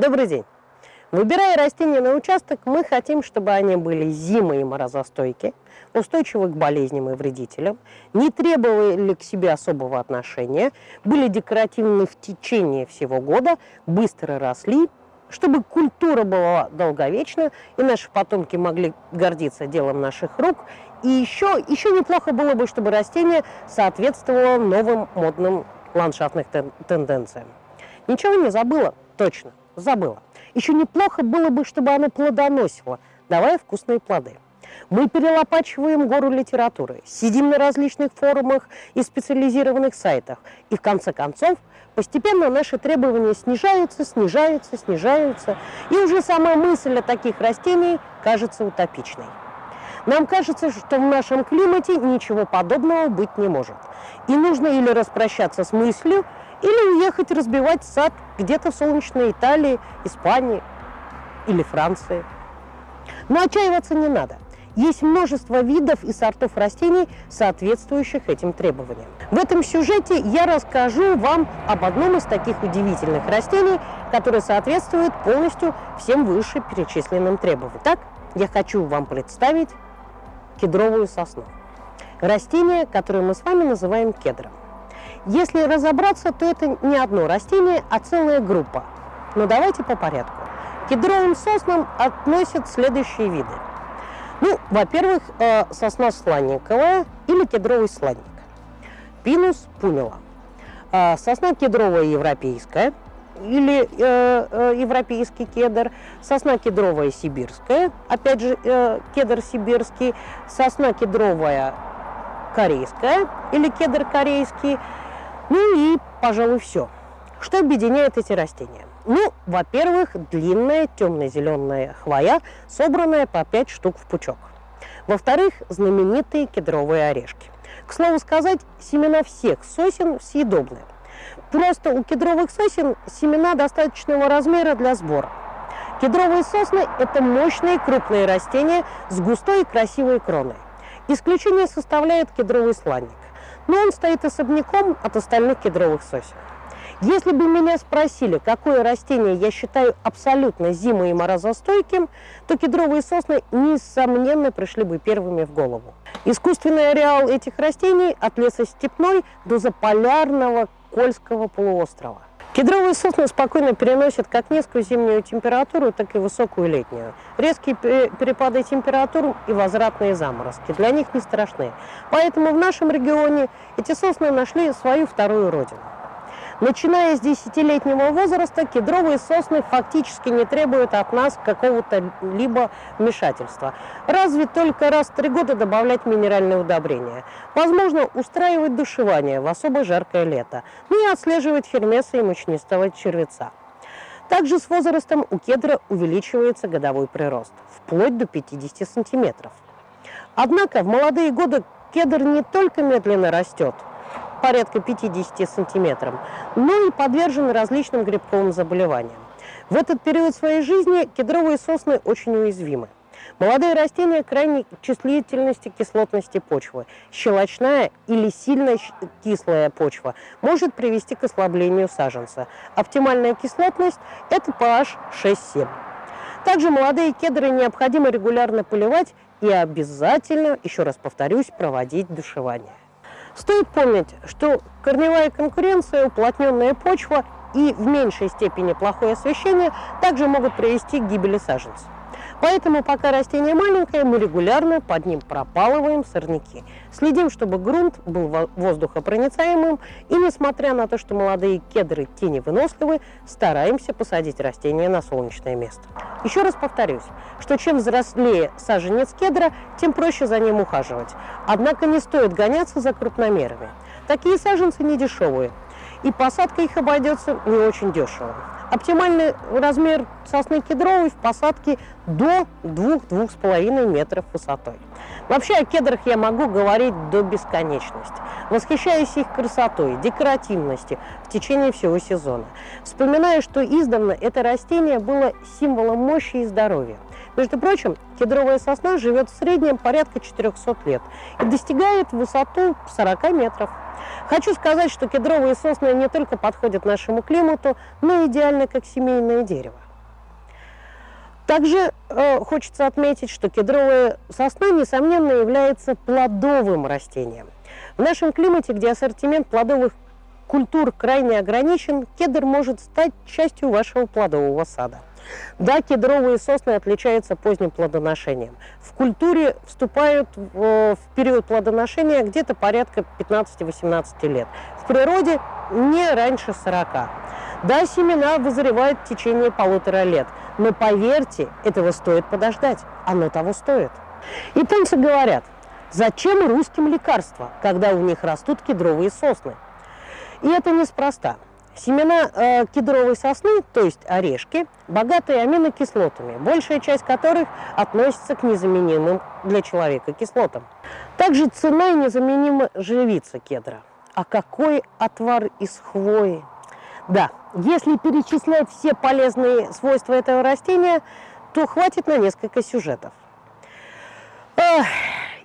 Добрый день! Выбирая растения на участок, мы хотим, чтобы они были зимой и морозостойки, устойчивы к болезням и вредителям, не требовали к себе особого отношения, были декоративны в течение всего года, быстро росли, чтобы культура была долговечна, и наши потомки могли гордиться делом наших рук. И еще, еще неплохо было бы, чтобы растение соответствовало новым модным ландшафтным тенденциям. Ничего не забыла? Точно, забыла. Еще неплохо было бы, чтобы оно плодоносило, давая вкусные плоды. Мы перелопачиваем гору литературы, сидим на различных форумах и специализированных сайтах. И в конце концов, постепенно наши требования снижаются, снижаются, снижаются. И уже сама мысль о таких растениях кажется утопичной. Нам кажется, что в нашем климате ничего подобного быть не может. И нужно или распрощаться с мыслью, или уехать разбивать сад где-то в солнечной Италии, Испании или Франции. Но отчаиваться не надо. Есть множество видов и сортов растений, соответствующих этим требованиям. В этом сюжете я расскажу вам об одном из таких удивительных растений, которое соответствует полностью всем вышеперечисленным требованиям. Так, я хочу вам представить кедровую сосну. Растение, которое мы с вами называем кедром. Если разобраться, то это не одно растение, а целая группа. Но давайте по порядку. К кедровым соснам относят следующие виды. Ну, во-первых, э, сосна сланниковая или кедровый сланник. Пинус пунила. Э, сосна кедровая европейская или э, европейский кедр, сосна кедровая сибирская, опять же кедр сибирский, сосна кедровая корейская или кедр корейский, ну и, пожалуй, все. Что объединяет эти растения? Ну, во-первых, длинная темно-зеленая хвоя, собранная по 5 штук в пучок. Во-вторых, знаменитые кедровые орешки. К слову сказать, семена всех сосен съедобные. Просто у кедровых сосен семена достаточного размера для сбора. Кедровые сосны – это мощные крупные растения с густой и красивой кроной. Исключение составляет кедровый сланник но он стоит особняком от остальных кедровых сосен. Если бы меня спросили, какое растение я считаю абсолютно зимо- и морозостойким, то кедровые сосны, несомненно, пришли бы первыми в голову. Искусственный ареал этих растений от леса степной до заполярного Кольского полуострова. Кедровые сосны спокойно переносят как низкую зимнюю температуру, так и высокую летнюю. Резкие перепады температур и возвратные заморозки для них не страшны. Поэтому в нашем регионе эти сосны нашли свою вторую родину. Начиная с десятилетнего возраста, кедровые сосны фактически не требуют от нас какого-то либо вмешательства. Разве только раз в три года добавлять минеральные удобрения. Возможно, устраивать душевание в особо жаркое лето, ну и отслеживать хермеса и мучнистого червеца. Также с возрастом у кедра увеличивается годовой прирост, вплоть до 50 сантиметров. Однако в молодые годы кедр не только медленно растет – порядка 50 сантиметров, но и подвержены различным грибковым заболеваниям. В этот период своей жизни кедровые сосны очень уязвимы. Молодые растения крайней чувствительности кислотности почвы. Щелочная или сильно кислая почва может привести к ослаблению саженца. Оптимальная кислотность – это pH 6-7. Также молодые кедры необходимо регулярно поливать и обязательно, еще раз повторюсь, проводить душевание. Стоит помнить, что корневая конкуренция, уплотненная почва и в меньшей степени плохое освещение также могут привести к гибели саженца. Поэтому, пока растение маленькое, мы регулярно под ним пропалываем сорняки. Следим, чтобы грунт был воздухопроницаемым, и несмотря на то, что молодые кедры тени выносливы, стараемся посадить растение на солнечное место. Еще раз повторюсь, что чем взрослее саженец кедра, тем проще за ним ухаживать. Однако не стоит гоняться за крупномерами. Такие саженцы не дешевые, и посадка их обойдется не очень дешево. Оптимальный размер сосны кедровой в посадке до 2-2,5 метров высотой. Вообще о кедрах я могу говорить до бесконечности. Восхищаюсь их красотой, декоративностью в течение всего сезона. Вспоминаю, что издавна это растение было символом мощи и здоровья. Между прочим, кедровая сосна живет в среднем порядка 400 лет и достигает высоту 40 метров. Хочу сказать, что кедровые сосны не только подходят нашему климату, но и идеально как семейное дерево. Также э, хочется отметить, что кедровая сосна, несомненно, является плодовым растением. В нашем климате, где ассортимент плодовых культур крайне ограничен, кедр может стать частью вашего плодового сада. Да, кедровые сосны отличаются поздним плодоношением. В культуре вступают в, в период плодоношения где-то порядка 15-18 лет. В природе не раньше 40. Да, семена вызревают в течение полутора лет, но поверьте, этого стоит подождать, оно того стоит. Японцы говорят, зачем русским лекарства, когда у них растут кедровые сосны? И это неспроста. Семена э, кедровой сосны, то есть орешки, богатые аминокислотами, большая часть которых относится к незаменимым для человека кислотам. Также цена и незаменима живица кедра. А какой отвар из хвои? Да, если перечислять все полезные свойства этого растения, то хватит на несколько сюжетов.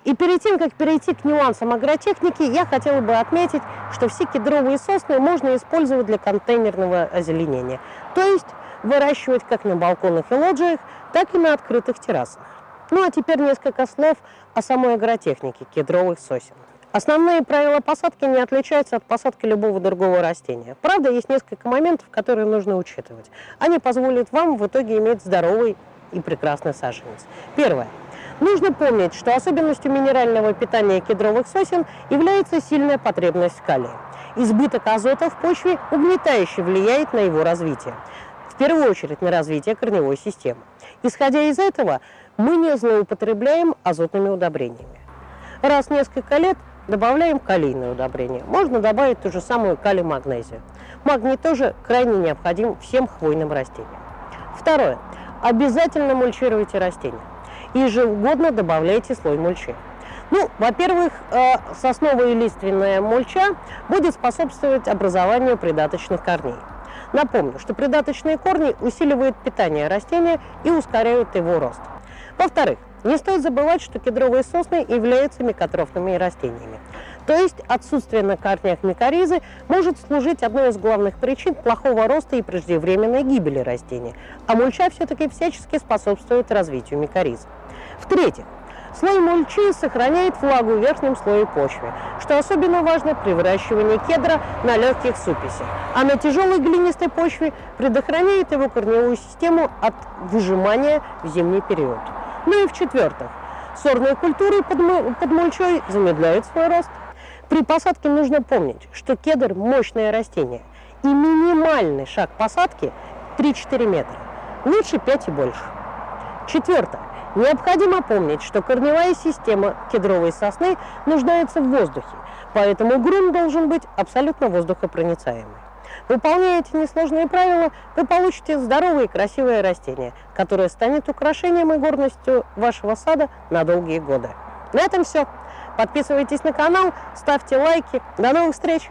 И перед тем, как перейти к нюансам агротехники, я хотела бы отметить, что все кедровые сосны можно использовать для контейнерного озеленения. То есть выращивать как на балконах и лоджиях, так и на открытых террасах. Ну а теперь несколько слов о самой агротехнике кедровых сосен. Основные правила посадки не отличаются от посадки любого другого растения. Правда, есть несколько моментов, которые нужно учитывать. Они позволят вам в итоге иметь здоровый и прекрасный саженец. Первое. Нужно помнить, что особенностью минерального питания кедровых сосен является сильная потребность в калия. Избыток азота в почве угнетающе влияет на его развитие, в первую очередь на развитие корневой системы. Исходя из этого, мы не злоупотребляем азотными удобрениями. Раз в несколько лет добавляем калийное удобрение. Можно добавить ту же самую калий-магнезию. Магний тоже крайне необходим всем хвойным растениям. Второе. Обязательно мульчируйте растения ежегодно добавляйте слой мульчи. Ну, во-первых, э, сосновая и лиственная мульча будет способствовать образованию придаточных корней. Напомню, что придаточные корни усиливают питание растения и ускоряют его рост. Во-вторых, не стоит забывать, что кедровые сосны являются микотрофными растениями. То есть отсутствие на корнях микоризы может служить одной из главных причин плохого роста и преждевременной гибели растения, а мульча все-таки всячески способствует развитию микоризы. В-третьих, слой мульчи сохраняет влагу в верхнем слое почвы, что особенно важно при выращивании кедра на легких супесях, а на тяжелой глинистой почве предохраняет его корневую систему от выжимания в зимний период. Ну и в-четвертых, сорные культуры под, под мульчой замедляют свой рост. При посадке нужно помнить, что кедр – мощное растение, и минимальный шаг посадки 3-4 метра, лучше 5 и больше. Четвертое. Необходимо помнить, что корневая система кедровой сосны нуждается в воздухе, поэтому грунт должен быть абсолютно воздухопроницаемый. Выполняя эти несложные правила, вы получите здоровое и красивое растение, которое станет украшением и горностью вашего сада на долгие годы. На этом все. Подписывайтесь на канал, ставьте лайки. До новых встреч!